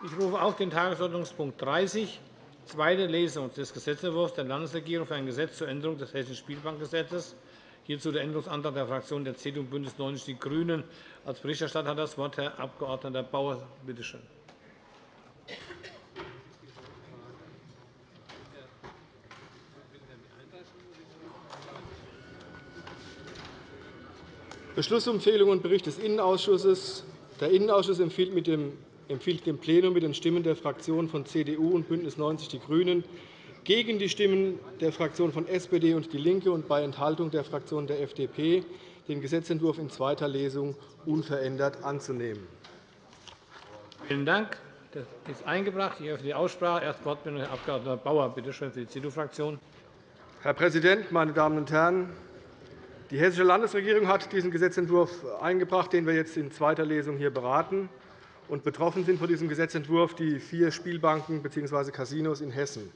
Ich rufe auf den Tagesordnungspunkt 30, zweite Lesung des Gesetzentwurfs der Landesregierung für ein Gesetz zur Änderung des Hessischen Spielbankgesetzes. Hierzu der Änderungsantrag der Fraktionen der CDU und BÜNDNIS 90 die GRÜNEN. Als Berichterstatter hat das Wort Herr Abg. Bauer. Bitte schön. Beschlussempfehlung und Bericht des Innenausschusses. Der Innenausschuss empfiehlt, mit dem, empfiehlt dem Plenum mit den Stimmen der Fraktionen von CDU und BÜNDNIS 90 die GRÜNEN gegen die Stimmen der Fraktionen von SPD und DIE LINKE und bei Enthaltung der Fraktion der FDP den Gesetzentwurf in zweiter Lesung unverändert anzunehmen. Vielen Dank. Das ist eingebracht. Ich öffne die Aussprache. Erst Wortmeldung Herr Abg. Bauer, bitte schön, für die CDU-Fraktion. Herr Präsident, meine Damen und Herren! Die Hessische Landesregierung hat diesen Gesetzentwurf eingebracht, den wir jetzt in zweiter Lesung hier beraten. Und betroffen sind von diesem Gesetzentwurf die vier Spielbanken bzw. Casinos in Hessen.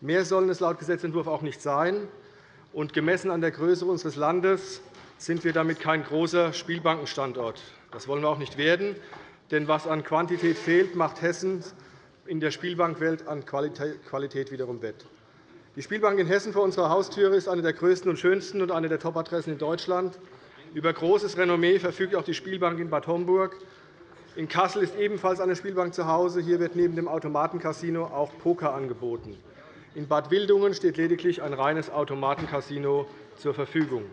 Mehr sollen es laut Gesetzentwurf auch nicht sein. Und gemessen an der Größe unseres Landes sind wir damit kein großer Spielbankenstandort. Das wollen wir auch nicht werden. Denn was an Quantität fehlt, macht Hessen in der Spielbankwelt an Qualität wiederum wett. Die Spielbank in Hessen vor unserer Haustüre ist eine der größten und schönsten und eine der Top-Adressen in Deutschland. Über großes Renommee verfügt auch die Spielbank in Bad Homburg. In Kassel ist ebenfalls eine Spielbank zu Hause. Hier wird neben dem Automatencasino auch Poker angeboten. In Bad Wildungen steht lediglich ein reines Automatencasino zur Verfügung.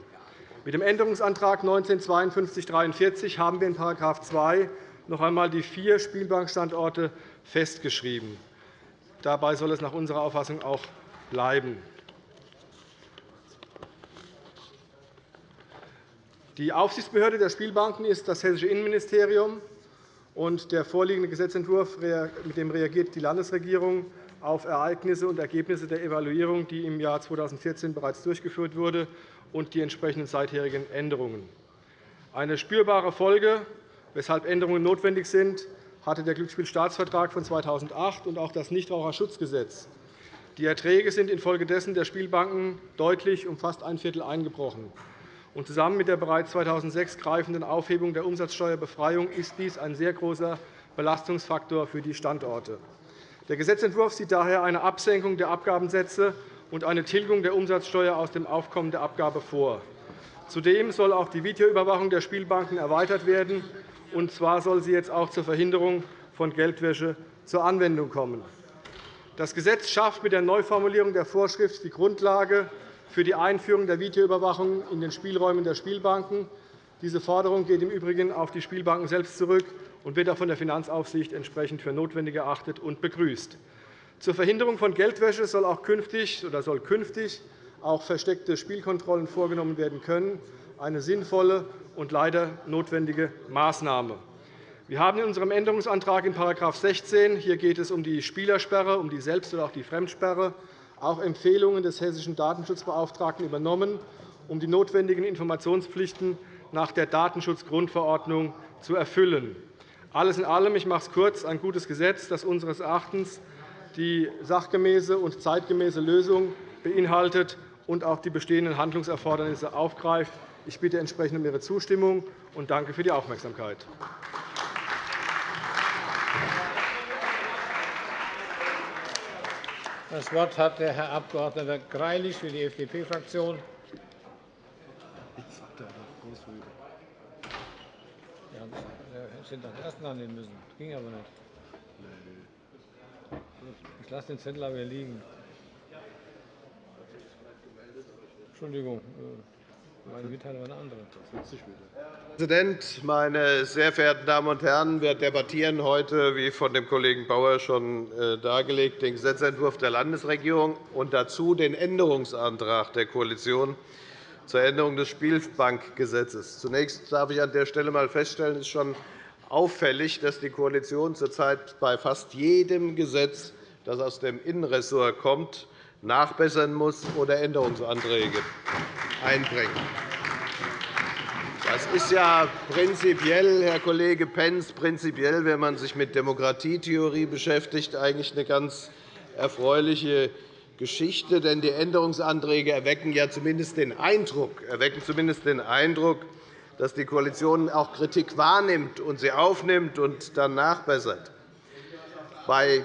Mit dem Änderungsantrag 195243 haben wir in § 2 noch einmal die vier Spielbankstandorte festgeschrieben. Dabei soll es nach unserer Auffassung auch bleiben. Die Aufsichtsbehörde der Spielbanken ist das Hessische Innenministerium. Der vorliegende Gesetzentwurf mit dem reagiert die Landesregierung auf Ereignisse und Ergebnisse der Evaluierung, die im Jahr 2014 bereits durchgeführt wurde, und die entsprechenden seitherigen Änderungen. Eine spürbare Folge, weshalb Änderungen notwendig sind, hatte der Glücksspielstaatsvertrag von 2008 und auch das Nichtraucherschutzgesetz. Die Erträge sind infolgedessen der Spielbanken deutlich um fast ein Viertel eingebrochen. Und zusammen mit der bereits 2006 greifenden Aufhebung der Umsatzsteuerbefreiung ist dies ein sehr großer Belastungsfaktor für die Standorte. Der Gesetzentwurf sieht daher eine Absenkung der Abgabensätze und eine Tilgung der Umsatzsteuer aus dem Aufkommen der Abgabe vor. Zudem soll auch die Videoüberwachung der Spielbanken erweitert werden. Und zwar soll sie jetzt auch zur Verhinderung von Geldwäsche zur Anwendung kommen. Das Gesetz schafft mit der Neuformulierung der Vorschrift die Grundlage für die Einführung der Videoüberwachung in den Spielräumen der Spielbanken. Diese Forderung geht im Übrigen auf die Spielbanken selbst zurück und wird auch von der Finanzaufsicht entsprechend für notwendig erachtet und begrüßt. Zur Verhinderung von Geldwäsche soll auch künftig oder soll künftig auch versteckte Spielkontrollen vorgenommen werden können, eine sinnvolle und leider notwendige Maßnahme. Wir haben in unserem Änderungsantrag in § 16 hier geht es um die Spielersperre, um die Selbst- oder auch die Fremdsperre auch Empfehlungen des hessischen Datenschutzbeauftragten übernommen, um die notwendigen Informationspflichten nach der Datenschutzgrundverordnung zu erfüllen. Alles in allem, ich mache es kurz, ein gutes Gesetz, das unseres Erachtens die sachgemäße und zeitgemäße Lösung beinhaltet und auch die bestehenden Handlungserfordernisse aufgreift. Ich bitte entsprechend um Ihre Zustimmung und danke für die Aufmerksamkeit. Das Wort hat der Herr Abg. Greilich für die FDP-Fraktion. Sie sind am ersten annehmen müssen. Das ging aber nicht. Ich lasse den Zettel aber liegen. Entschuldigung. Meine Mitteilung war eine andere. Herr Präsident, meine sehr verehrten Damen und Herren! Wir debattieren heute, wie von dem Kollegen Bauer schon äh, dargelegt, den Gesetzentwurf der Landesregierung und dazu den Änderungsantrag der Koalition zur Änderung des Spielbankgesetzes. Zunächst darf ich an der Stelle einmal feststellen, es ist schon auffällig, dass die Koalition zurzeit bei fast jedem Gesetz, das aus dem Innenressort kommt, nachbessern muss oder Änderungsanträge einbringen. Das ist ja prinzipiell, Herr Kollege Pentz, prinzipiell, wenn man sich mit Demokratietheorie beschäftigt, eigentlich eine ganz erfreuliche Geschichte. Denn die Änderungsanträge erwecken ja zumindest den Eindruck, erwecken zumindest den Eindruck dass die Koalition auch Kritik wahrnimmt und sie aufnimmt und dann nachbessert. Bei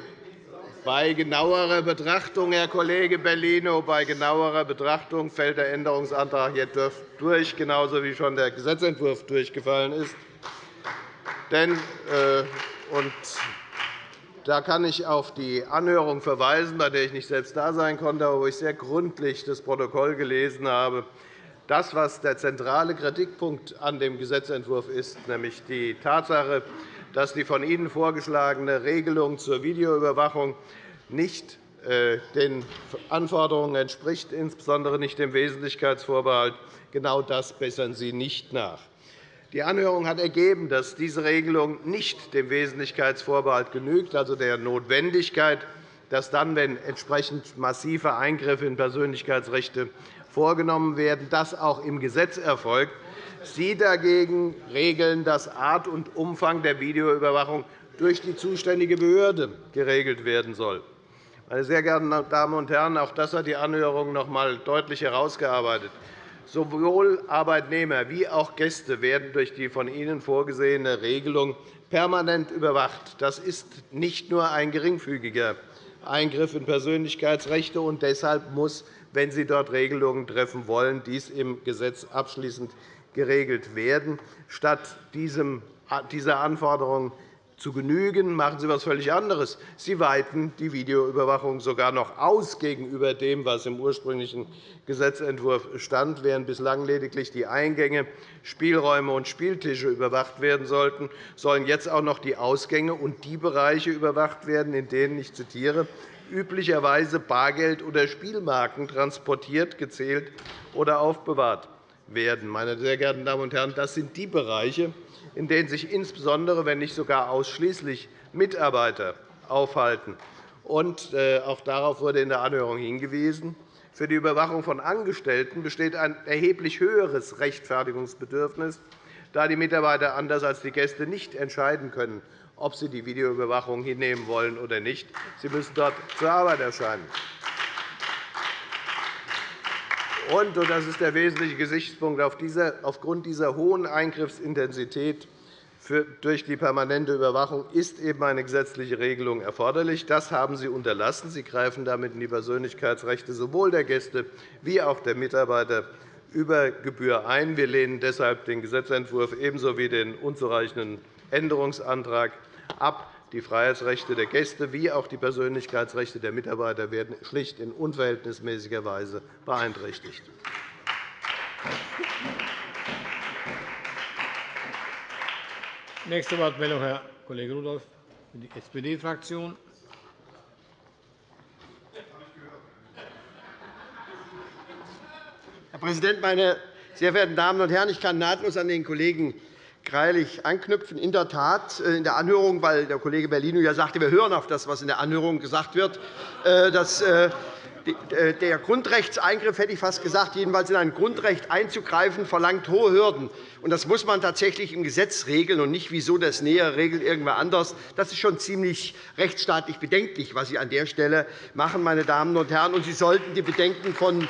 bei genauerer Betrachtung, Herr Kollege Bellino, bei genauerer Betrachtung fällt der Änderungsantrag jetzt durch, genauso wie schon der Gesetzentwurf durchgefallen ist. Denn, äh, und da kann ich auf die Anhörung verweisen, bei der ich nicht selbst da sein konnte, aber wo ich sehr gründlich das Protokoll gelesen habe. Das, was der zentrale Kritikpunkt an dem Gesetzentwurf ist, nämlich die Tatsache, dass die von Ihnen vorgeschlagene Regelung zur Videoüberwachung nicht äh, den Anforderungen entspricht, insbesondere nicht dem Wesentlichkeitsvorbehalt. Genau das bessern Sie nicht nach. Die Anhörung hat ergeben, dass diese Regelung nicht dem Wesentlichkeitsvorbehalt genügt, also der Notwendigkeit, dass dann, wenn entsprechend massive Eingriffe in Persönlichkeitsrechte vorgenommen werden, das auch im Gesetz erfolgt. Sie dagegen regeln, dass Art und Umfang der Videoüberwachung durch die zuständige Behörde geregelt werden soll. Meine sehr geehrten Damen und Herren, auch das hat die Anhörung noch einmal deutlich herausgearbeitet. Sowohl Arbeitnehmer wie auch Gäste werden durch die von Ihnen vorgesehene Regelung permanent überwacht. Das ist nicht nur ein geringfügiger Eingriff in Persönlichkeitsrechte. und Deshalb muss, wenn Sie dort Regelungen treffen wollen, dies im Gesetz abschließend geregelt werden. Statt dieser Anforderung zu genügen, machen Sie etwas völlig anderes. Sie weiten die Videoüberwachung sogar noch aus gegenüber dem, was im ursprünglichen Gesetzentwurf stand. Während bislang lediglich die Eingänge, Spielräume und Spieltische überwacht werden sollten, sollen jetzt auch noch die Ausgänge und die Bereiche überwacht werden, in denen, ich zitiere, üblicherweise Bargeld oder Spielmarken transportiert, gezählt oder aufbewahrt werden. Meine sehr geehrten Damen und Herren, das sind die Bereiche, in denen sich insbesondere, wenn nicht sogar ausschließlich Mitarbeiter aufhalten. Äh, auch darauf wurde in der Anhörung hingewiesen. Für die Überwachung von Angestellten besteht ein erheblich höheres Rechtfertigungsbedürfnis, da die Mitarbeiter anders als die Gäste nicht entscheiden können, ob sie die Videoüberwachung hinnehmen wollen oder nicht. Sie müssen dort zur Arbeit erscheinen. Und, das ist der wesentliche Gesichtspunkt, aufgrund dieser hohen Eingriffsintensität durch die permanente Überwachung ist eben eine gesetzliche Regelung erforderlich. Das haben Sie unterlassen. Sie greifen damit in die Persönlichkeitsrechte sowohl der Gäste wie auch der Mitarbeiter über Gebühr ein. Wir lehnen deshalb den Gesetzentwurf ebenso wie den unzureichenden Änderungsantrag ab. Die Freiheitsrechte der Gäste wie auch die Persönlichkeitsrechte der Mitarbeiter werden schlicht in unverhältnismäßiger Weise beeinträchtigt. Nächste Wortmeldung, Herr Kollege Rudolph für die SPD-Fraktion. Herr Präsident, meine sehr verehrten Damen und Herren! Ich kann nahtlos an den Kollegen Greilich anknüpfen. In der Tat, äh, in der Anhörung, weil der Kollege Bellino ja sagte, wir hören auf das, was in der Anhörung gesagt wird, äh, dass äh, der Grundrechtseingriff, hätte ich fast gesagt, jedenfalls in ein Grundrecht einzugreifen, verlangt hohe Hürden. Das muss man tatsächlich im Gesetz regeln und nicht, wieso das Näher regelt irgendwer anders. Das ist schon ziemlich rechtsstaatlich bedenklich, was Sie an der Stelle machen, meine Damen und Herren. Und Sie sollten die Bedenken von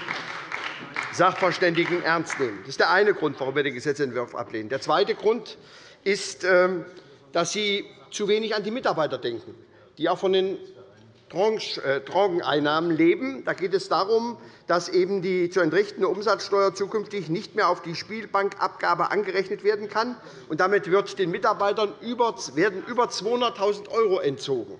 Sachverständigen ernst nehmen. Das ist der eine Grund, warum wir den Gesetzentwurf ablehnen. Der zweite Grund ist, ähm, dass Sie zu wenig an die Mitarbeiter denken, die auch von den Drogeneinnahmen äh, leben. Da geht es darum, dass eben die zu entrichtende Umsatzsteuer zukünftig nicht mehr auf die Spielbankabgabe angerechnet werden kann. Und damit wird den Mitarbeitern werden über 200.000 € entzogen.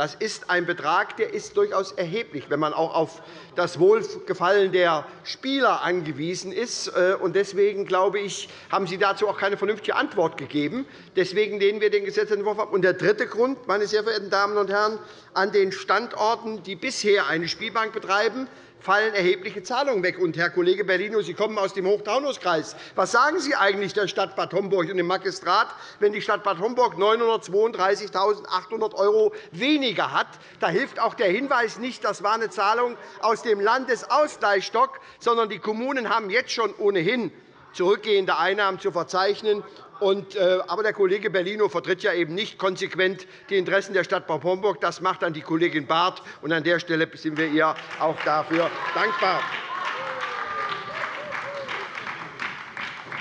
Das ist ein Betrag, der ist durchaus erheblich, wenn man auch auf das Wohlgefallen der Spieler angewiesen ist. Äh, deswegen glaube ich, haben Sie dazu auch keine vernünftige Antwort gegeben. Deswegen lehnen wir den Gesetzentwurf ab. Und der dritte Grund, meine sehr verehrten Damen und Herren, an den Standorten, die bisher eine Spielbank betreiben, fallen erhebliche Zahlungen weg. Und, Herr Kollege Bellino, Sie kommen aus dem Hochtaunuskreis. Was sagen Sie eigentlich der Stadt Bad Homburg und dem Magistrat, wenn die Stadt Bad Homburg 932.800 € weniger hat? Da hilft auch der Hinweis nicht, das war eine Zahlung aus dem Landesausgleichsstock, sondern die Kommunen haben jetzt schon ohnehin zurückgehende Einnahmen zu verzeichnen. Äh, aber der Kollege Bellino vertritt ja eben nicht konsequent die Interessen der Stadt Bad Homburg. Das macht dann die Kollegin Barth. Und an der Stelle sind wir ihr auch dafür dankbar.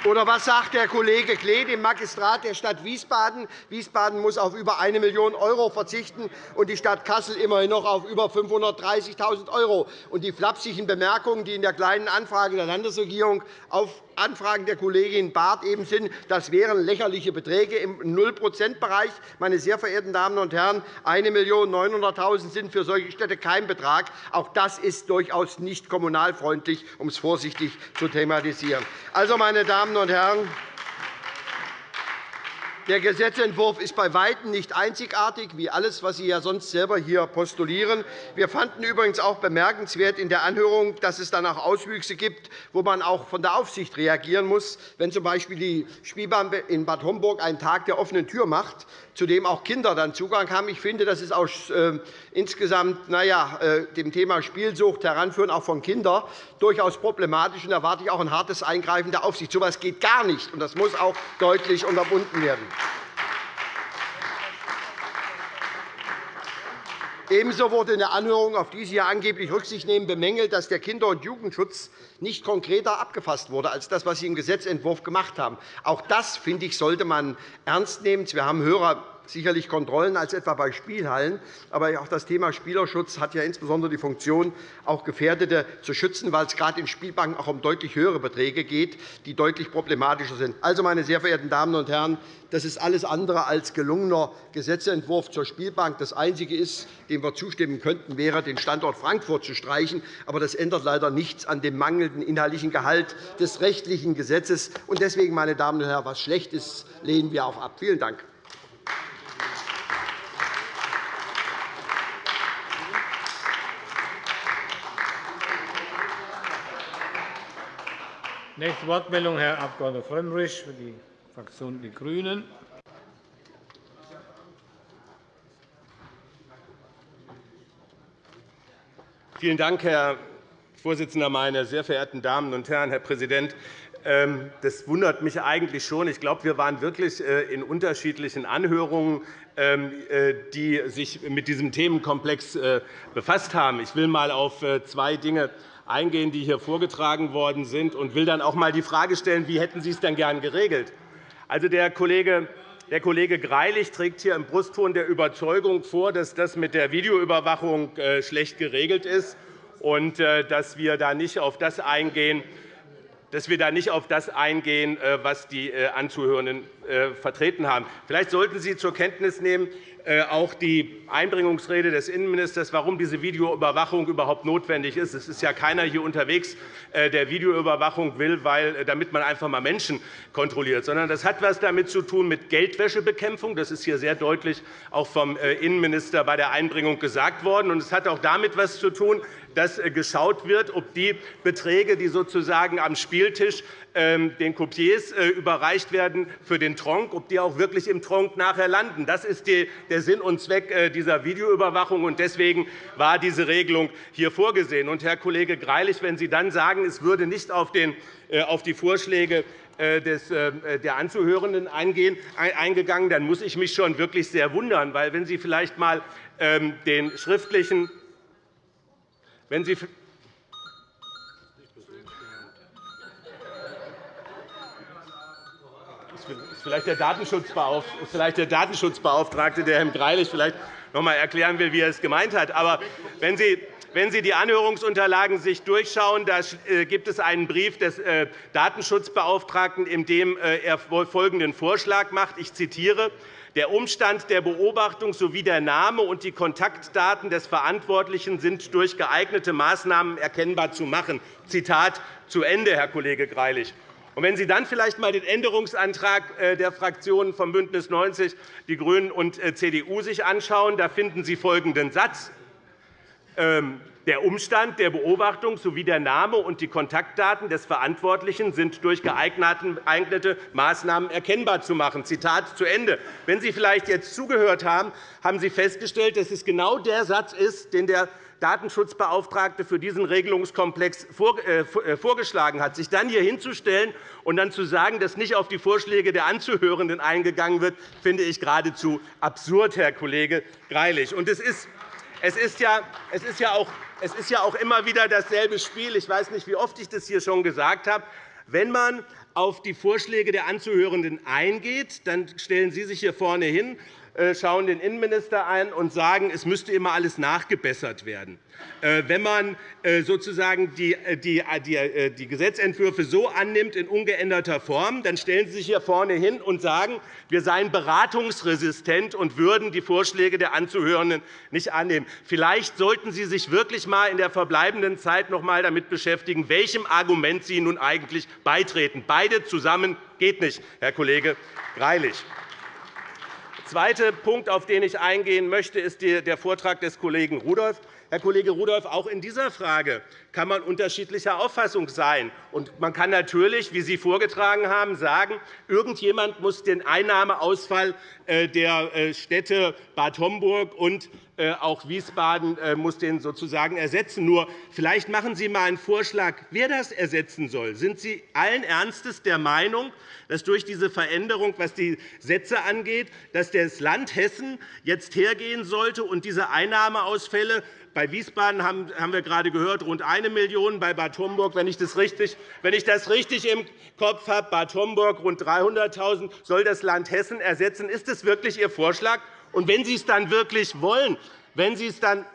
Oder was sagt der Kollege Klee, dem Magistrat der Stadt Wiesbaden? Wiesbaden muss auf über 1 Million € verzichten, und die Stadt Kassel immerhin noch auf über 530.000 €. Und die flapsigen Bemerkungen, die in der Kleinen Anfrage der Landesregierung auf Anfragen der Kollegin Barth eben sind, das wären lächerliche Beträge im Null-Prozent-Bereich. Meine sehr verehrten Damen und Herren, 1.900.000 sind für solche Städte kein Betrag. Auch das ist durchaus nicht kommunalfreundlich, um es vorsichtig zu thematisieren. Also, meine Damen und Herren, der Gesetzentwurf ist bei Weitem nicht einzigartig, wie alles, was Sie ja sonst selber hier postulieren. Wir fanden übrigens auch bemerkenswert in der Anhörung, dass es dann auch Auswüchse gibt, wo man auch von der Aufsicht reagieren muss, wenn z. B. die Spielbahn in Bad Homburg einen Tag der offenen Tür macht zu dem auch Kinder dann Zugang haben. Ich finde, das ist auch äh, insgesamt naja, äh, dem Thema Spielsucht heranführen, auch von Kindern, durchaus problematisch. Und da erwarte ich auch ein hartes Eingreifen der Aufsicht. So etwas geht gar nicht, und das muss auch deutlich unterbunden werden. Ebenso wurde in der Anhörung, auf die Sie ja angeblich Rücksicht nehmen, bemängelt, dass der Kinder- und Jugendschutz nicht konkreter abgefasst wurde als das, was Sie im Gesetzentwurf gemacht haben. Auch das, finde ich, sollte man ernst nehmen. Wir haben höhere sicherlich Kontrollen als etwa bei Spielhallen. Aber auch das Thema Spielerschutz hat ja insbesondere die Funktion, auch Gefährdete zu schützen, weil es gerade in Spielbanken auch um deutlich höhere Beträge geht, die deutlich problematischer sind. Also, meine sehr verehrten Damen und Herren, das ist alles andere als gelungener Gesetzentwurf zur Spielbank. Das Einzige, ist, dem wir zustimmen könnten, wäre, den Standort Frankfurt zu streichen. Aber das ändert leider nichts an dem mangelnden inhaltlichen Gehalt des rechtlichen Gesetzes. Deswegen, meine Damen und Herren, was schlecht ist, lehnen wir auch ab. Vielen Dank. Nächste Wortmeldung, Herr Abg. Frömmrich für die Fraktion Die Grünen. Vielen Dank, Herr Vorsitzender, meine sehr verehrten Damen und Herren, Herr Präsident! Ähm, das wundert mich eigentlich schon. Ich glaube, wir waren wirklich äh, in unterschiedlichen Anhörungen, ähm, äh, die sich mit diesem Themenkomplex äh, befasst haben. Ich will einmal auf zwei Dinge eingehen, die hier vorgetragen worden sind, und will dann auch einmal die Frage stellen, wie hätten Sie es denn gern geregelt? Also, der Kollege der Kollege Greilich trägt hier im Brustton der Überzeugung vor, dass das mit der Videoüberwachung äh, schlecht geregelt ist und äh, dass wir da nicht auf das eingehen, dass wir da nicht auf das eingehen, äh, was die Anzuhörenden vertreten haben. Vielleicht sollten Sie zur Kenntnis nehmen, auch die Einbringungsrede des Innenministers, warum diese Videoüberwachung überhaupt notwendig ist. Es ist ja keiner hier unterwegs, äh, der Videoüberwachung will, weil, äh, damit man einfach einmal Menschen kontrolliert, sondern das hat etwas damit zu tun mit Geldwäschebekämpfung. Das ist hier sehr deutlich auch vom Innenminister bei der Einbringung gesagt worden. Es hat auch damit etwas zu tun, dass geschaut wird, ob die Beträge, die sozusagen am Spieltisch den Coupiers überreicht werden für den Tronc, ob die auch wirklich im Tronc nachher landen. Das ist der Sinn und Zweck äh, dieser Videoüberwachung. Deswegen war diese Regelung hier vorgesehen. Herr Kollege Greilich, wenn Sie dann sagen, es würde nicht auf äh, die Vorschläge äh, der Anzuhörenden eingegangen, dann muss ich mich schon wirklich sehr wundern. Weil, wenn Sie vielleicht einmal ähm, den schriftlichen wenn Sie vielleicht der Datenschutzbeauftragte, der Herrn Greilich vielleicht noch einmal erklären will, wie er es gemeint hat. Aber wenn Sie wenn Sie die Anhörungsunterlagen durchschauen, da äh, gibt es einen Brief des äh, Datenschutzbeauftragten, in dem äh, er folgenden Vorschlag macht. Ich zitiere. Der Umstand der Beobachtung sowie der Name und die Kontaktdaten des Verantwortlichen sind durch geeignete Maßnahmen erkennbar zu machen. Zitat zu Ende, Herr Kollege Greilich. Und wenn Sie dann vielleicht einmal den Änderungsantrag äh, der Fraktionen von BÜNDNIS 90 die GRÜNEN und äh, CDU sich anschauen, da finden Sie folgenden Satz. Der Umstand der Beobachtung sowie der Name und die Kontaktdaten des Verantwortlichen sind durch geeignete Maßnahmen erkennbar zu machen. Zitat zu Ende. Wenn Sie vielleicht jetzt zugehört haben, haben Sie festgestellt, dass es genau der Satz ist, den der Datenschutzbeauftragte für diesen Regelungskomplex äh, äh, vorgeschlagen hat. Sich dann hier hinzustellen und dann zu sagen, dass nicht auf die Vorschläge der Anzuhörenden eingegangen wird, finde ich geradezu absurd, Herr Kollege Greilich. es ist es ist, ja, auch, immer wieder dasselbe Spiel. Ich weiß nicht, wie oft ich das hier schon gesagt habe. Wenn man auf die Vorschläge der Anzuhörenden eingeht, dann stellen Sie sich hier vorne hin, schauen den Innenminister ein und sagen, es müsste immer alles nachgebessert werden. Äh, wenn man äh, sozusagen die, die, die, die Gesetzentwürfe so annimmt in ungeänderter Form, dann stellen Sie sich hier vorne hin und sagen, wir seien beratungsresistent und würden die Vorschläge der Anzuhörenden nicht annehmen. Vielleicht sollten Sie sich wirklich einmal in der verbleibenden Zeit noch einmal damit beschäftigen, welchem Argument Sie nun eigentlich beitreten. Beide zusammen geht nicht, Herr Kollege Greilich. Zweiter Punkt, auf den ich eingehen möchte, ist der Vortrag des Kollegen Rudolph. Herr Kollege Rudolph, auch in dieser Frage kann man unterschiedlicher Auffassung sein. man kann natürlich, wie Sie vorgetragen haben, sagen, irgendjemand muss den Einnahmeausfall äh, der äh, Städte Bad Homburg und auch Wiesbaden muss den sozusagen ersetzen. Nur vielleicht machen Sie einmal einen Vorschlag, wer das ersetzen soll. Sind Sie allen Ernstes der Meinung, dass durch diese Veränderung, was die Sätze angeht, dass das Land Hessen jetzt hergehen sollte und diese Einnahmeausfälle bei Wiesbaden haben wir gerade gehört, rund 1 Million, bei Bad Homburg, wenn ich das richtig, wenn ich das richtig im Kopf habe, Bad Homburg rund 300.000 soll das Land Hessen ersetzen. Ist das wirklich Ihr Vorschlag? Und wenn Sie es dann wirklich wollen, wenn Sie es dann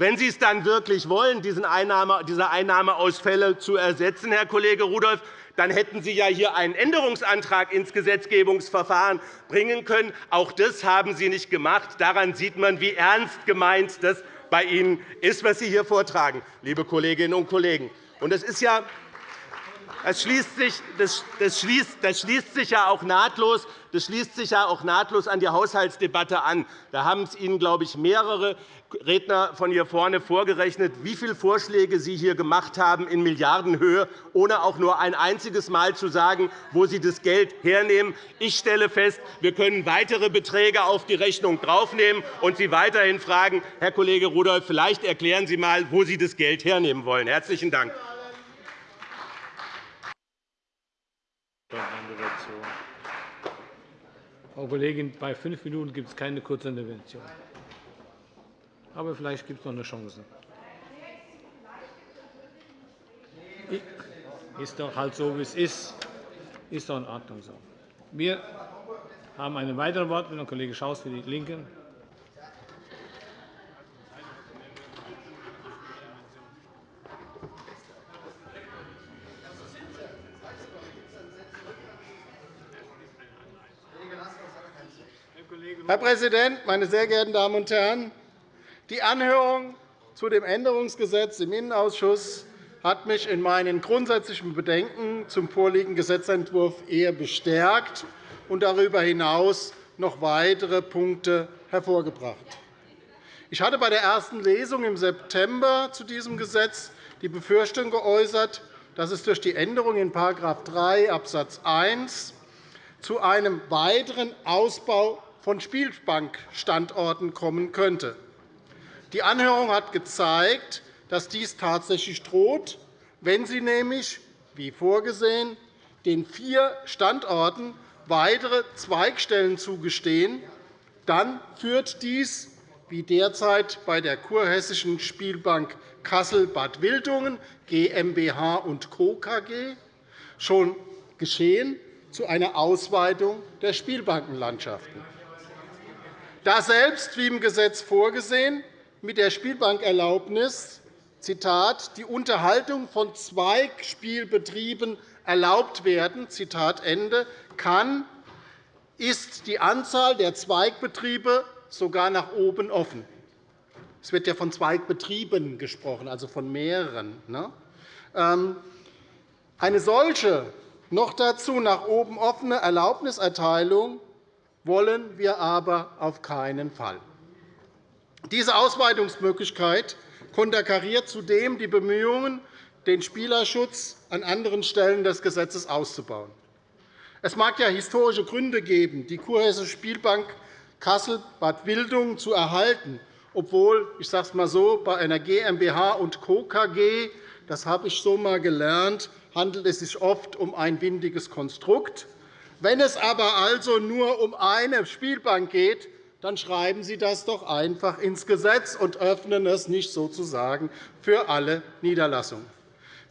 wenn Sie es dann wirklich wollen, diese Einnahmeausfälle zu ersetzen, Herr Kollege Rudolph, dann hätten Sie ja hier einen Änderungsantrag ins Gesetzgebungsverfahren bringen können. Auch das haben Sie nicht gemacht. Daran sieht man, wie ernst gemeint das bei Ihnen ist, was Sie hier vortragen, liebe Kolleginnen und Kollegen. Und das ist ja das schließt, sich, das, schließt, das schließt sich ja auch nahtlos das schließt sich ja auch nahtlos an die Haushaltsdebatte an. Da haben es Ihnen, glaube ich, mehrere Redner von hier vorne vorgerechnet, wie viele Vorschläge Sie hier gemacht haben in Milliardenhöhe, ohne auch nur ein einziges Mal zu sagen, wo Sie das Geld hernehmen. Ich stelle fest, wir können weitere Beträge auf die Rechnung draufnehmen und Sie weiterhin fragen, Herr Kollege Rudolph, vielleicht erklären Sie einmal, wo Sie das Geld hernehmen wollen. – Herzlichen Dank. Frau Kollegin, bei fünf Minuten gibt es keine Kurzintervention. Aber vielleicht gibt es noch eine Chance. Ist doch halt so, wie es ist. Ist doch in Ordnung so. Wir haben eine weitere Wortmeldung, Kollege Schaus für die LINKE. Herr Präsident, meine sehr geehrten Damen und Herren! Die Anhörung zu dem Änderungsgesetz im Innenausschuss hat mich in meinen grundsätzlichen Bedenken zum vorliegenden Gesetzentwurf eher bestärkt und darüber hinaus noch weitere Punkte hervorgebracht. Ich hatte bei der ersten Lesung im September zu diesem Gesetz die Befürchtung geäußert, dass es durch die Änderung in § 3 Abs. 1 zu einem weiteren Ausbau von Spielbankstandorten kommen könnte. Die Anhörung hat gezeigt, dass dies tatsächlich droht, wenn Sie nämlich, wie vorgesehen, den vier Standorten weitere Zweigstellen zugestehen, dann führt dies, wie derzeit bei der Kurhessischen Spielbank Kassel-Bad Wildungen GmbH Co. KG schon geschehen, zu einer Ausweitung der Spielbankenlandschaften da selbst, wie im Gesetz vorgesehen, mit der Spielbankerlaubnis Zitat, die Unterhaltung von Zweigspielbetrieben erlaubt werden, Zitat Ende, kann, ist die Anzahl der Zweigbetriebe sogar nach oben offen. Es wird ja von Zweigbetrieben gesprochen, also von mehreren. Ne? Ähm, eine solche, noch dazu nach oben offene Erlaubniserteilung wollen wir aber auf keinen Fall. Diese Ausweitungsmöglichkeit konterkariert zudem die Bemühungen, den Spielerschutz an anderen Stellen des Gesetzes auszubauen. Es mag ja historische Gründe geben, die Kurhessische Spielbank Kassel-Bad Wildungen zu erhalten, obwohl, ich sage es einmal so, bei einer GmbH und Co. KG, das habe ich so einmal gelernt, handelt es sich oft um ein windiges Konstrukt. Wenn es aber also nur um eine Spielbank geht, dann schreiben Sie das doch einfach ins Gesetz und öffnen es nicht sozusagen für alle Niederlassungen.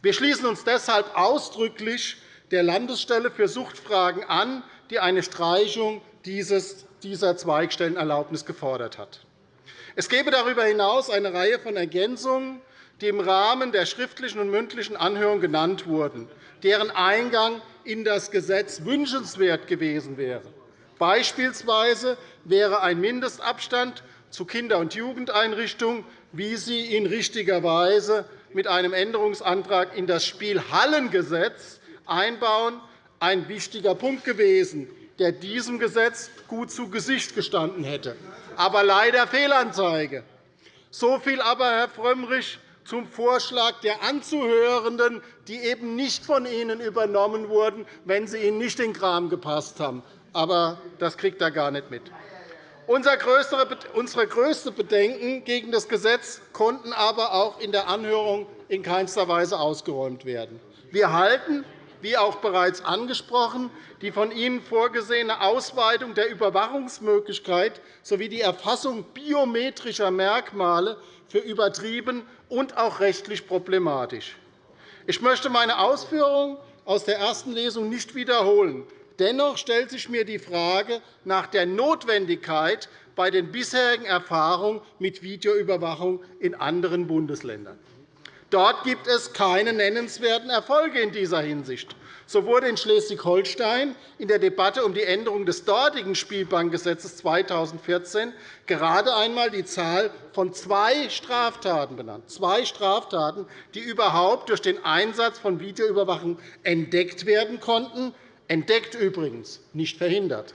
Wir schließen uns deshalb ausdrücklich der Landesstelle für Suchtfragen an, die eine Streichung dieser Zweigstellenerlaubnis gefordert hat. Es gäbe darüber hinaus eine Reihe von Ergänzungen, die im Rahmen der schriftlichen und mündlichen Anhörung genannt wurden, deren Eingang in das Gesetz wünschenswert gewesen wäre. Beispielsweise wäre ein Mindestabstand zu Kinder- und Jugendeinrichtungen, wie Sie ihn richtigerweise mit einem Änderungsantrag in das Spielhallengesetz einbauen, ein wichtiger Punkt gewesen, der diesem Gesetz gut zu Gesicht gestanden hätte. Aber leider Fehlanzeige. So viel aber, Herr Frömmrich, zum Vorschlag der Anzuhörenden, die eben nicht von Ihnen übernommen wurden, wenn sie Ihnen nicht in den Kram gepasst haben. Aber das kriegt er gar nicht mit. Unsere größten Bedenken gegen das Gesetz konnten aber auch in der Anhörung in keinster Weise ausgeräumt werden. Wir halten, wie auch bereits angesprochen, die von Ihnen vorgesehene Ausweitung der Überwachungsmöglichkeit sowie die Erfassung biometrischer Merkmale für übertrieben und auch rechtlich problematisch. Ich möchte meine Ausführungen aus der ersten Lesung nicht wiederholen. Dennoch stellt sich mir die Frage nach der Notwendigkeit bei den bisherigen Erfahrungen mit Videoüberwachung in anderen Bundesländern. Dort gibt es keine nennenswerten Erfolge in dieser Hinsicht. So wurde in Schleswig-Holstein in der Debatte um die Änderung des dortigen Spielbankgesetzes 2014 gerade einmal die Zahl von zwei Straftaten benannt, zwei Straftaten, die überhaupt durch den Einsatz von Videoüberwachung entdeckt werden konnten, entdeckt übrigens, nicht verhindert.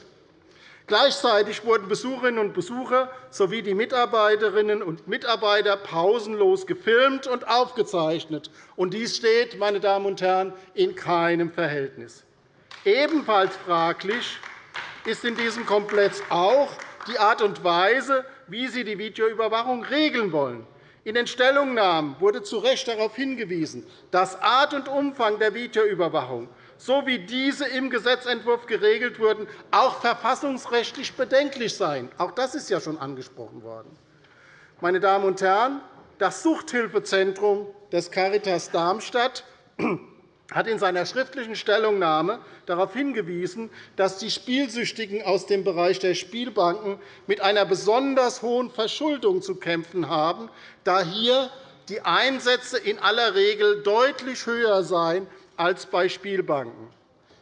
Gleichzeitig wurden Besucherinnen und Besucher sowie die Mitarbeiterinnen und Mitarbeiter pausenlos gefilmt und aufgezeichnet. Dies steht, meine Damen und Herren, in keinem Verhältnis. Ebenfalls fraglich ist in diesem Komplex auch die Art und Weise, wie Sie die Videoüberwachung regeln wollen. In den Stellungnahmen wurde zu Recht darauf hingewiesen, dass Art und Umfang der Videoüberwachung so wie diese im Gesetzentwurf geregelt wurden, auch verfassungsrechtlich bedenklich seien. Auch das ist ja schon angesprochen worden. Meine Damen und Herren, das Suchthilfezentrum des Caritas Darmstadt hat in seiner schriftlichen Stellungnahme darauf hingewiesen, dass die Spielsüchtigen aus dem Bereich der Spielbanken mit einer besonders hohen Verschuldung zu kämpfen haben, da hier die Einsätze in aller Regel deutlich höher seien als bei Spielbanken.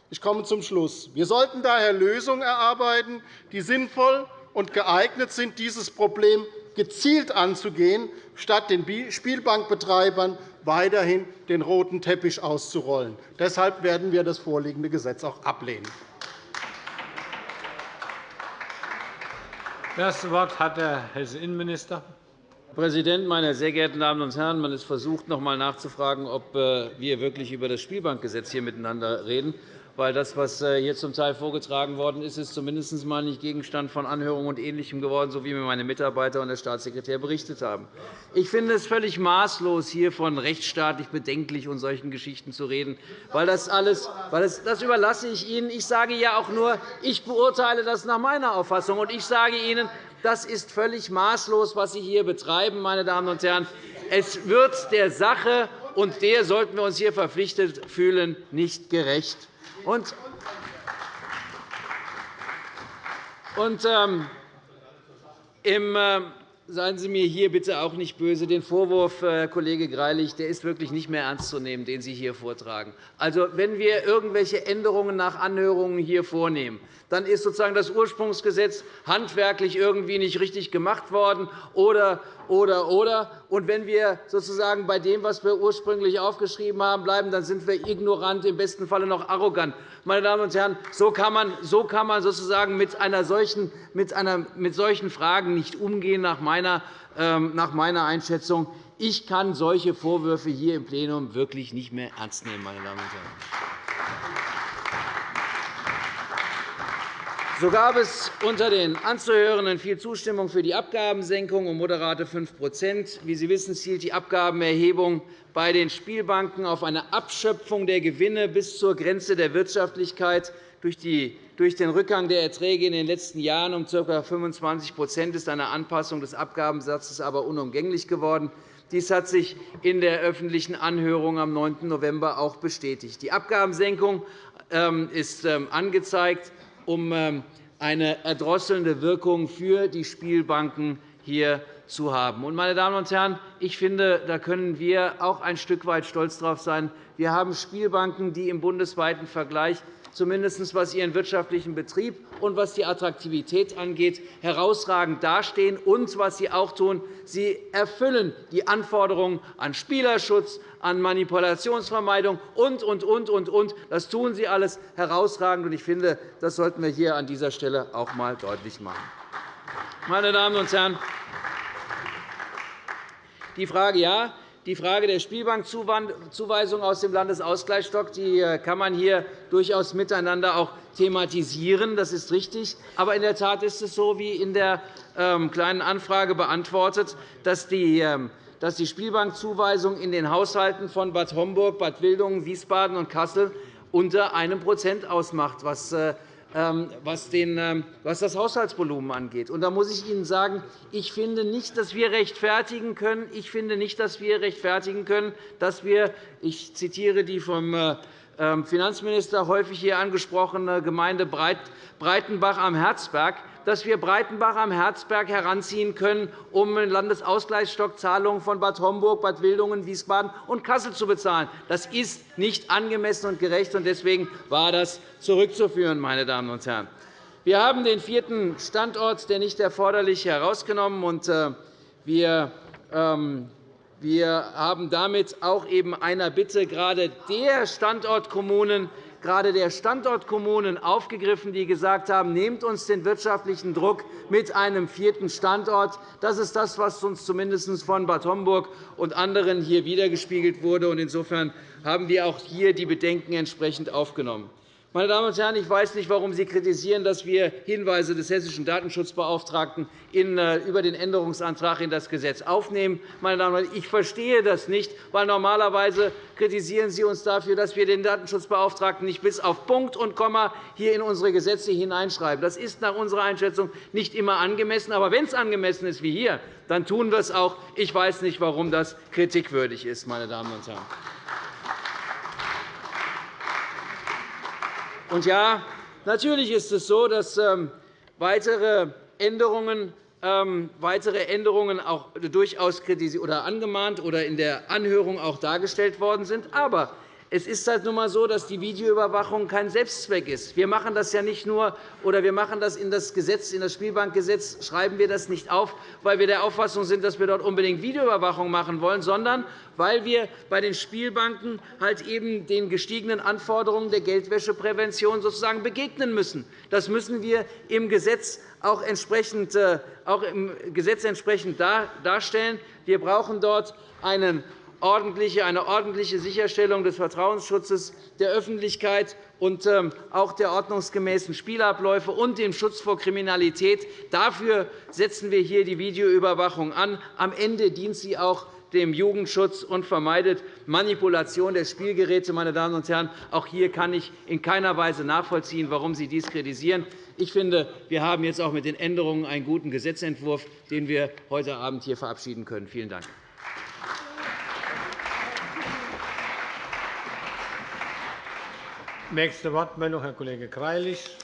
Ich komme zum Schluss. Wir sollten daher Lösungen erarbeiten, die sinnvoll und geeignet sind, dieses Problem gezielt anzugehen, statt den Spielbankbetreibern weiterhin den roten Teppich auszurollen. Deshalb werden wir das vorliegende Gesetz auch ablehnen. Das Wort hat der Hesse-Innenminister. Herr Präsident, meine sehr geehrten Damen und Herren! Man ist versucht, noch einmal nachzufragen, ob äh, wir wirklich über das Spielbankgesetz hier miteinander reden. Weil das, was äh, hier zum Teil vorgetragen worden ist, ist zumindest einmal nicht Gegenstand von Anhörungen und Ähnlichem geworden, so wie mir meine Mitarbeiter und der Staatssekretär berichtet haben. Ich finde es völlig maßlos, hier von rechtsstaatlich bedenklich und solchen Geschichten zu reden, weil das alles, weil das, das überlasse ich Ihnen. Ich sage ja auch nur, ich beurteile das nach meiner Auffassung, und ich sage Ihnen, das ist völlig maßlos, was Sie hier betreiben, meine Damen und Herren. Es wird der Sache, und der sollten wir uns hier verpflichtet fühlen, nicht gerecht. Und, und ähm, im, äh, seien Sie mir hier bitte auch nicht böse. Den Vorwurf, Herr Kollege Greilich, der ist wirklich nicht mehr ernst zu nehmen, den Sie hier vortragen. Also, wenn wir irgendwelche Änderungen nach Anhörungen hier vornehmen, dann ist sozusagen das Ursprungsgesetz handwerklich irgendwie nicht richtig gemacht worden oder oder, oder. Und wenn wir sozusagen bei dem, was wir ursprünglich aufgeschrieben haben, bleiben, dann sind wir ignorant, im besten Falle noch arrogant. Meine Damen und Herren, so kann man, so kann man sozusagen mit, einer solchen, mit, einer, mit solchen Fragen nicht umgehen, nach meiner, ähm, nach meiner Einschätzung. Ich kann solche Vorwürfe hier im Plenum wirklich nicht mehr ernst nehmen. Meine Damen und Herren. So gab es unter den Anzuhörenden viel Zustimmung für die Abgabensenkung um moderate 5% Wie Sie wissen, zielt die Abgabenerhebung bei den Spielbanken auf eine Abschöpfung der Gewinne bis zur Grenze der Wirtschaftlichkeit. Durch den Rückgang der Erträge in den letzten Jahren um ca. 25% ist eine Anpassung des Abgabensatzes aber unumgänglich geworden. Dies hat sich in der öffentlichen Anhörung am 9. November auch bestätigt. Die Abgabensenkung ähm, ist ähm, angezeigt um ähm, eine erdrosselnde Wirkung für die Spielbanken hier zu haben. Meine Damen und Herren, ich finde, da können wir auch ein Stück weit stolz darauf sein. Wir haben Spielbanken, die im bundesweiten Vergleich zumindest was ihren wirtschaftlichen Betrieb und was die Attraktivität angeht, herausragend dastehen. Und was sie auch tun, sie erfüllen die Anforderungen an Spielerschutz, an Manipulationsvermeidung und, und, und, und, und. Das tun sie alles herausragend. Ich finde, das sollten wir hier an dieser Stelle auch einmal deutlich machen. Meine Damen und Herren, die Frage, ja, die Frage der Spielbankzuweisung aus dem Landesausgleichsstock die äh, kann man hier durchaus miteinander auch thematisieren. Das ist richtig. Aber in der Tat ist es so, wie in der ähm, Kleinen Anfrage beantwortet, dass die ähm, dass die Spielbankzuweisung in den Haushalten von Bad Homburg, Bad Wildungen, Wiesbaden und Kassel unter einem Prozent ausmacht, was äh, ähm, ähm, was das Haushaltsvolumen angeht. da muss ich Ihnen sagen, ich finde nicht, dass wir rechtfertigen können, ich finde nicht, dass wir rechtfertigen können, dass wir, ich zitiere die vom äh, ähm, Finanzminister häufig hier angesprochene Gemeinde Breitenbach am Herzberg, dass wir Breitenbach am Herzberg heranziehen können, um Landesausgleichsstockzahlungen von Bad Homburg, Bad Wildungen, Wiesbaden und Kassel zu bezahlen. Das ist nicht angemessen und gerecht, und deswegen war das zurückzuführen. Meine Damen und Herren. Wir haben den vierten Standort, der nicht erforderlich, herausgenommen. Und äh, wir ähm, wir haben damit auch eben einer Bitte gerade der Standortkommunen gerade der Standortkommunen aufgegriffen, die gesagt haben, nehmt uns den wirtschaftlichen Druck mit einem vierten Standort. Das ist das, was uns zumindest von Bad Homburg und anderen hier wiedergespiegelt wurde. Insofern haben wir auch hier die Bedenken entsprechend aufgenommen. Meine Damen und Herren, ich weiß nicht, warum Sie kritisieren, dass wir Hinweise des hessischen Datenschutzbeauftragten äh, über den Änderungsantrag in das Gesetz aufnehmen. Meine Damen und Herren, ich verstehe das nicht, weil normalerweise kritisieren Sie uns dafür, dass wir den Datenschutzbeauftragten nicht bis auf Punkt und Komma hier in unsere Gesetze hineinschreiben. Das ist nach unserer Einschätzung nicht immer angemessen. Aber wenn es angemessen ist wie hier, dann tun wir es auch. Ich weiß nicht, warum das kritikwürdig ist. Meine Damen und Herren. Und ja, natürlich ist es so, dass ähm, weitere Änderungen ähm, weitere Änderungen auch durchaus oder angemahnt oder in der Anhörung auch dargestellt worden sind. Aber es ist halt nun einmal so, dass die Videoüberwachung kein Selbstzweck ist. Wir machen das ja nicht nur, oder wir machen das in das Gesetz, in das Spielbankgesetz schreiben wir das nicht auf, weil wir der Auffassung sind, dass wir dort unbedingt Videoüberwachung machen wollen, sondern weil wir bei den Spielbanken halt eben den gestiegenen Anforderungen der Geldwäscheprävention sozusagen begegnen müssen. Das müssen wir im Gesetz auch entsprechend, äh, auch im Gesetz entsprechend darstellen. Wir brauchen dort einen eine ordentliche Sicherstellung des Vertrauensschutzes der Öffentlichkeit und ähm, auch der ordnungsgemäßen Spielabläufe und dem Schutz vor Kriminalität. Dafür setzen wir hier die Videoüberwachung an. Am Ende dient sie auch dem Jugendschutz und vermeidet Manipulation der Spielgeräte. Meine Damen und Herren, auch hier kann ich in keiner Weise nachvollziehen, warum Sie dies kritisieren. Ich finde, wir haben jetzt auch mit den Änderungen einen guten Gesetzentwurf, den wir heute Abend hier verabschieden können. Vielen Dank. Nächste Wortmeldung, Herr Kollege Greilich.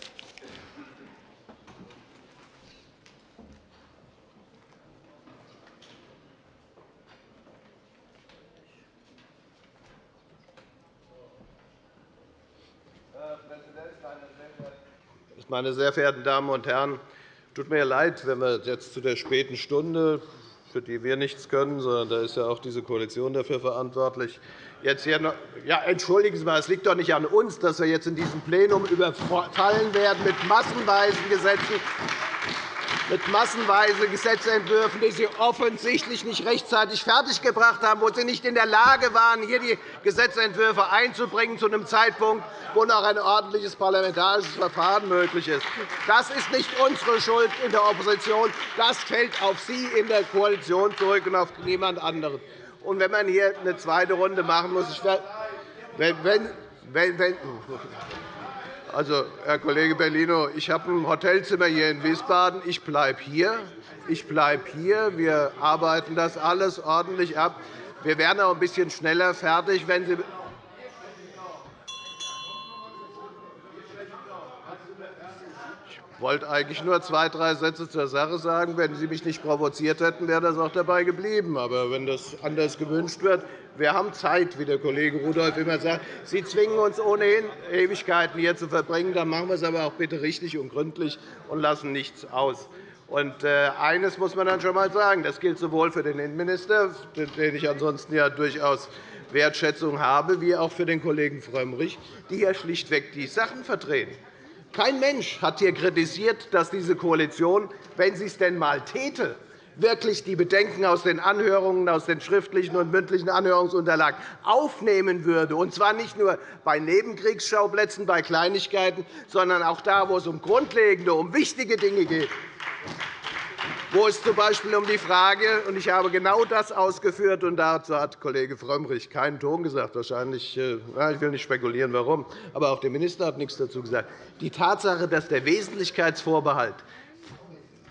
Meine sehr verehrten Damen und Herren! Es tut mir leid, wenn wir jetzt zu der späten Stunde, für die wir nichts können, sondern da ist ja auch diese Koalition dafür verantwortlich, jetzt hier noch ja, entschuldigen Sie mal, es liegt doch nicht an uns, dass wir jetzt in diesem Plenum überfallen werden mit massenweisen Gesetzen. Mit massenweise Gesetzentwürfen, die Sie offensichtlich nicht rechtzeitig fertiggebracht haben, wo Sie nicht in der Lage waren, hier die Gesetzentwürfe einzubringen zu einem Zeitpunkt, wo noch ein ordentliches parlamentarisches Verfahren möglich ist. Das ist nicht unsere Schuld in der Opposition. Das fällt auf Sie in der Koalition zurück und auf niemand anderen. Und wenn man hier eine zweite Runde machen muss, ich wenn, wenn, wenn, also, Herr Kollege Bellino, ich habe ein Hotelzimmer hier in Wiesbaden. Ich bleibe hier. Ich bleibe hier. Wir arbeiten das alles ordentlich ab. Wir werden auch ein bisschen schneller fertig, wenn Sie wollte eigentlich nur zwei, drei Sätze zur Sache sagen. Wenn Sie mich nicht provoziert hätten, wäre das auch dabei geblieben. Aber wenn das anders gewünscht wird, wir haben Zeit, wie der Kollege Rudolph immer sagt. Sie zwingen uns ohnehin, Ewigkeiten hier zu verbringen. Dann machen wir es aber auch bitte richtig und gründlich und lassen nichts aus. Und äh, eines muss man dann schon einmal sagen. Das gilt sowohl für den Innenminister, den ich ansonsten ja durchaus Wertschätzung habe, wie auch für den Kollegen Frömmrich, die hier schlichtweg die Sachen vertreten. Kein Mensch hat hier kritisiert, dass diese Koalition, wenn sie es denn einmal täte, wirklich die Bedenken aus den Anhörungen, aus den schriftlichen und mündlichen Anhörungsunterlagen aufnehmen würde, und zwar nicht nur bei Nebenkriegsschauplätzen, bei Kleinigkeiten, sondern auch da, wo es um grundlegende, um wichtige Dinge geht wo es z.B. um die Frage und ich habe genau das ausgeführt, und dazu hat Kollege Frömmrich keinen Ton gesagt. Wahrscheinlich, äh, ich will nicht spekulieren, warum, aber auch der Minister hat nichts dazu gesagt. Die Tatsache, dass der Wesentlichkeitsvorbehalt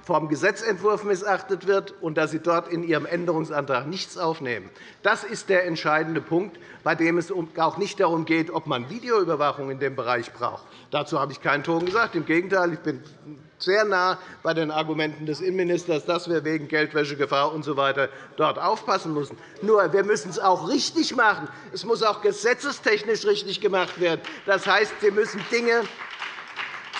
vom Gesetzentwurf missachtet wird und dass Sie dort in Ihrem Änderungsantrag nichts aufnehmen. Das ist der entscheidende Punkt, bei dem es auch nicht darum geht, ob man Videoüberwachung in dem Bereich braucht. Dazu habe ich keinen Ton gesagt. Im Gegenteil, ich bin sehr nah bei den Argumenten des Innenministers, dass wir wegen Geldwäschegefahr usw. So dort aufpassen müssen. Nur, wir müssen es auch richtig machen. Es muss auch gesetzestechnisch richtig gemacht werden. Das heißt, Sie müssen Dinge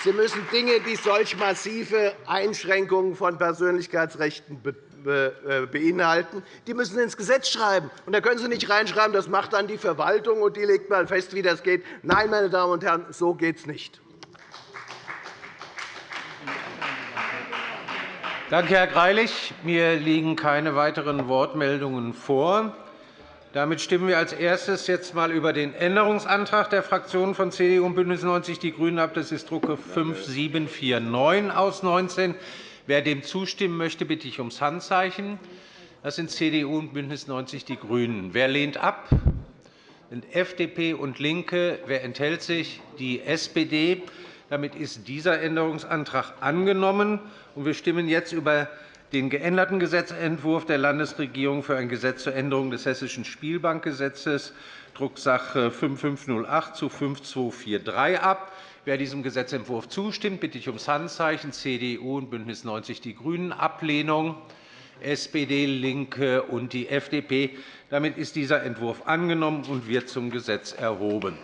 Sie müssen Dinge, die solch massive Einschränkungen von Persönlichkeitsrechten äh, beinhalten, die müssen ins Gesetz schreiben. Und da können Sie nicht reinschreiben, das macht dann die Verwaltung, und die legt mal fest, wie das geht. Nein, meine Damen und Herren, so geht es nicht. Danke, Herr Greilich. Mir liegen keine weiteren Wortmeldungen vor. Damit stimmen wir als erstes jetzt einmal über den Änderungsantrag der Fraktionen von CDU und BÜNDNIS 90 die GRÜNEN ab. Das ist Drucke 5749 aus 19. Wer dem zustimmen möchte, bitte ich ums Handzeichen. Das sind CDU und BÜNDNIS 90 die GRÜNEN. Wer lehnt ab? sind FDP und LINKE. Wer enthält sich? Die SPD. Damit ist dieser Änderungsantrag angenommen. Wir stimmen jetzt über den geänderten Gesetzentwurf der Landesregierung für ein Gesetz zur Änderung des Hessischen Spielbankgesetzes, Drucksache 5508 zu 5243 ab. Wer diesem Gesetzentwurf zustimmt, bitte ich ums Handzeichen. CDU und BÜNDNIS 90 die GRÜNEN. Ablehnung SPD, LINKE und die FDP. Damit ist dieser Entwurf angenommen und wird zum Gesetz erhoben.